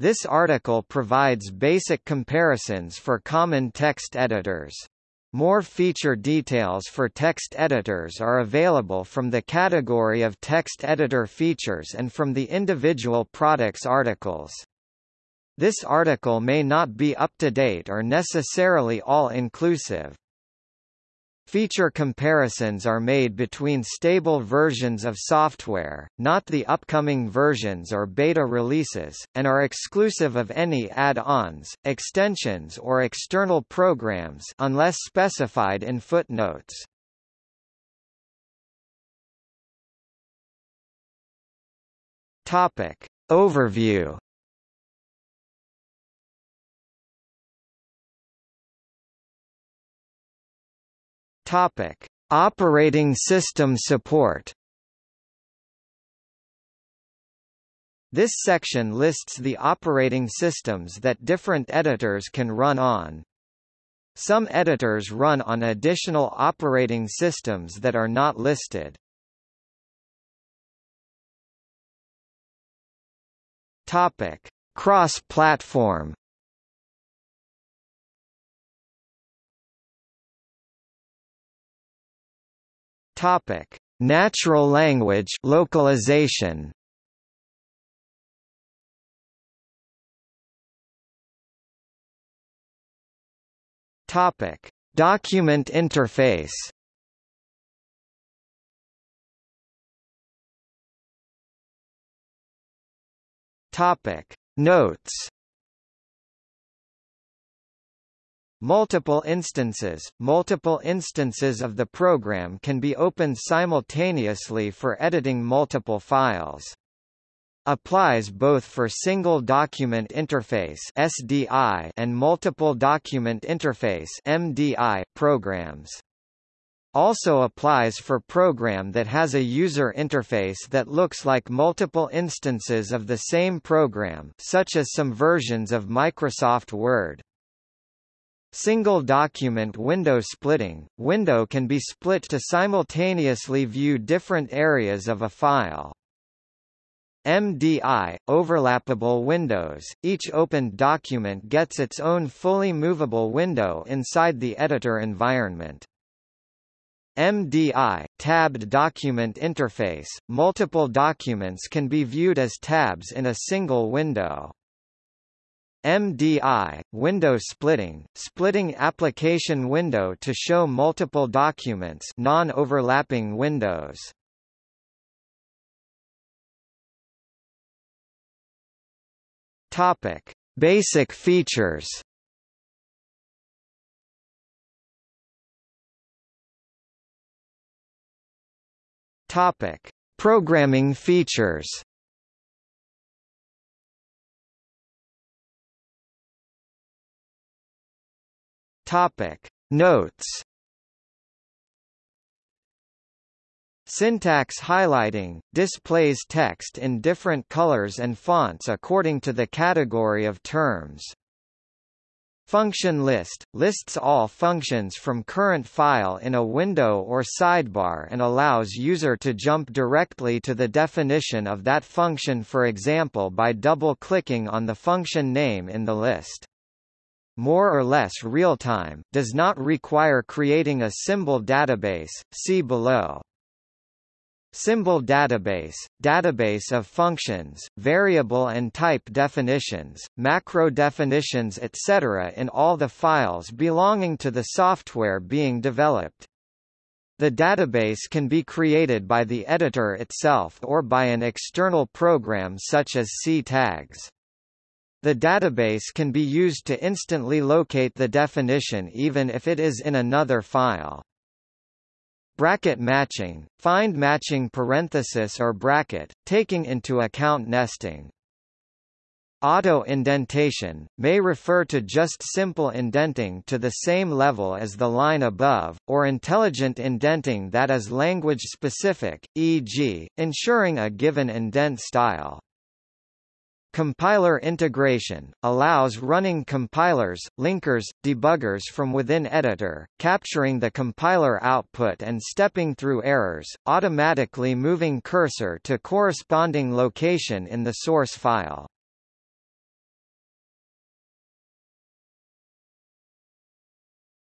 This article provides basic comparisons for common text editors. More feature details for text editors are available from the category of text editor features and from the individual products articles. This article may not be up-to-date or necessarily all-inclusive. Feature comparisons are made between stable versions of software, not the upcoming versions or beta releases, and are exclusive of any add-ons, extensions or external programs unless specified in footnotes. Topic. Overview Topic: Operating system support. This section lists the operating systems that different editors can run on. Some editors run on additional operating systems that are not listed. Topic: Cross-platform. Topic: Natural language localization. Topic: Document interface. Topic: Notes. Multiple instances Multiple instances of the program can be opened simultaneously for editing multiple files. Applies both for Single Document Interface (SDI) and Multiple Document Interface (MDI) programs. Also applies for program that has a user interface that looks like multiple instances of the same program such as some versions of Microsoft Word. Single document window splitting – Window can be split to simultaneously view different areas of a file. MDI – Overlappable windows – Each opened document gets its own fully movable window inside the editor environment. MDI – Tabbed document interface – Multiple documents can be viewed as tabs in a single window. MDI, window splitting, splitting application window to show multiple documents non-overlapping windows. Topic: Basic features. Topic: Programming features. Topic. Notes. Syntax highlighting – displays text in different colors and fonts according to the category of terms. Function list – lists all functions from current file in a window or sidebar and allows user to jump directly to the definition of that function for example by double-clicking on the function name in the list more or less real-time, does not require creating a symbol database, see below. Symbol database, database of functions, variable and type definitions, macro definitions etc. in all the files belonging to the software being developed. The database can be created by the editor itself or by an external program such as C-tags. The database can be used to instantly locate the definition even if it is in another file. Bracket matching, find matching parenthesis or bracket, taking into account nesting. Auto-indentation, may refer to just simple indenting to the same level as the line above, or intelligent indenting that is language-specific, e.g., ensuring a given indent style. Compiler integration allows running compilers, linkers, debuggers from within editor, capturing the compiler output and stepping through errors, automatically moving cursor to corresponding location in the source file.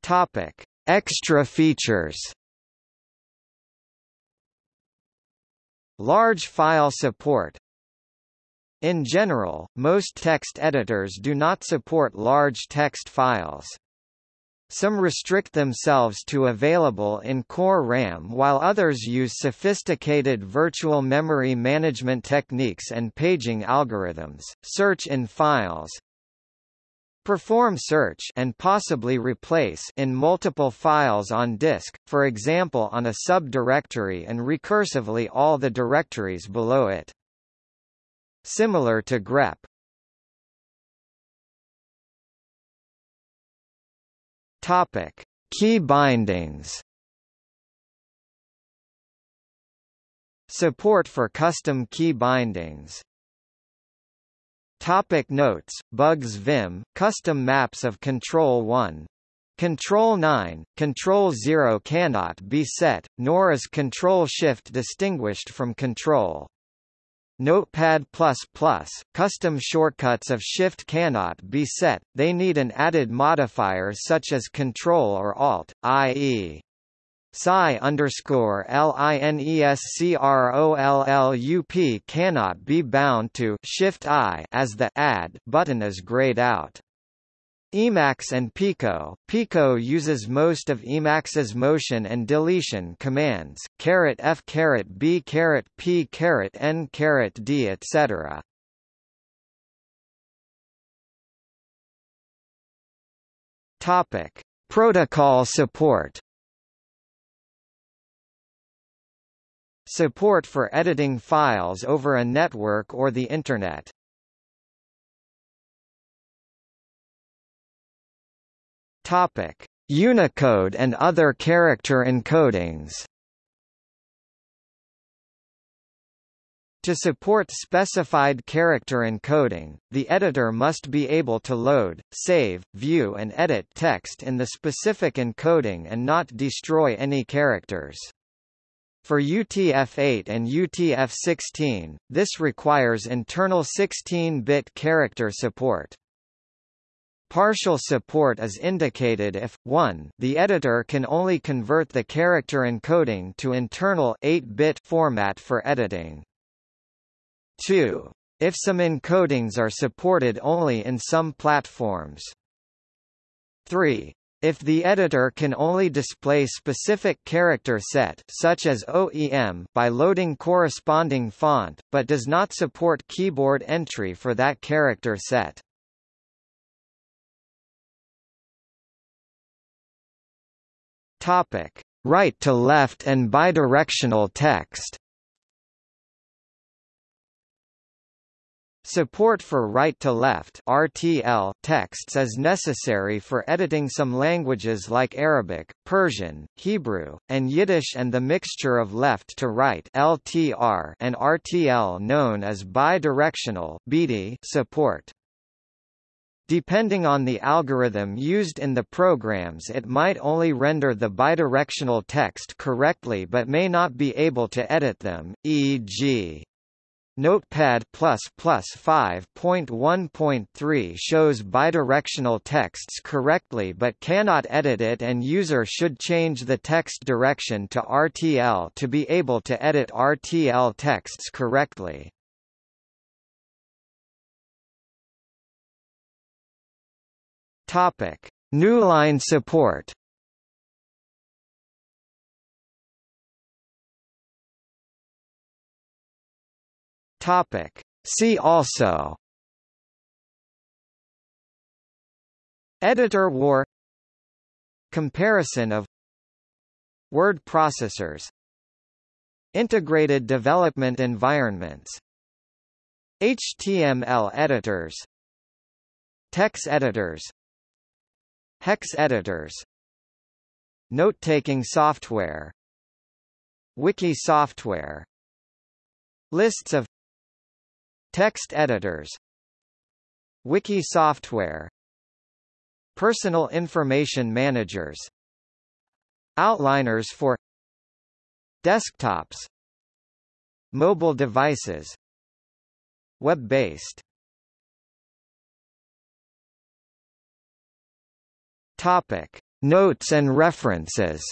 Topic: Extra features. Large file support in general, most text editors do not support large text files. Some restrict themselves to available in core RAM while others use sophisticated virtual memory management techniques and paging algorithms. Search in files, perform search and possibly replace in multiple files on disk, for example on a subdirectory and recursively all the directories below it. Similar to grep. Topic: Key bindings. Support for custom key bindings. Topic notes, Bugs Vim, custom maps of Control 1. Control 9, Control 0 cannot be set, nor is Control Shift distinguished from Control. Notepad++, custom shortcuts of Shift cannot be set, they need an added modifier such as Control or Alt, i.e. SCI underscore linescrollup cannot be bound to Shift I as the Add button is grayed out. Emacs and Pico. Pico uses most of Emacs's motion and deletion commands, F B P N D etc. Topic: Protocol support. Support for editing files over a network or the Internet. Topic: Unicode and other character encodings. To support specified character encoding, the editor must be able to load, save, view and edit text in the specific encoding and not destroy any characters. For UTF-8 and UTF-16, this requires internal 16-bit character support. Partial support is indicated if, 1 the editor can only convert the character encoding to internal 8-bit format for editing. 2. If some encodings are supported only in some platforms. 3. If the editor can only display specific character set such as OEM by loading corresponding font, but does not support keyboard entry for that character set. Topic: Right to left and bidirectional text. Support for right-to-left (RTL) texts is necessary for editing some languages like Arabic, Persian, Hebrew, and Yiddish and the mixture of left to right (LTR) and RTL known as bidirectional (BD) support. Depending on the algorithm used in the programs it might only render the bidirectional text correctly but may not be able to edit them, e.g. Notepad++ 5.1.3 shows bidirectional texts correctly but cannot edit it and user should change the text direction to RTL to be able to edit RTL texts correctly. Topic: Newline support. Topic: See also. Editor war. Comparison of Word processors. Integrated development environments. HTML editors. Text editors Hex editors. Note-taking software. Wiki software. Lists of Text editors. Wiki software. Personal information managers. Outliners for Desktops. Mobile devices. Web-based Topic: Notes and references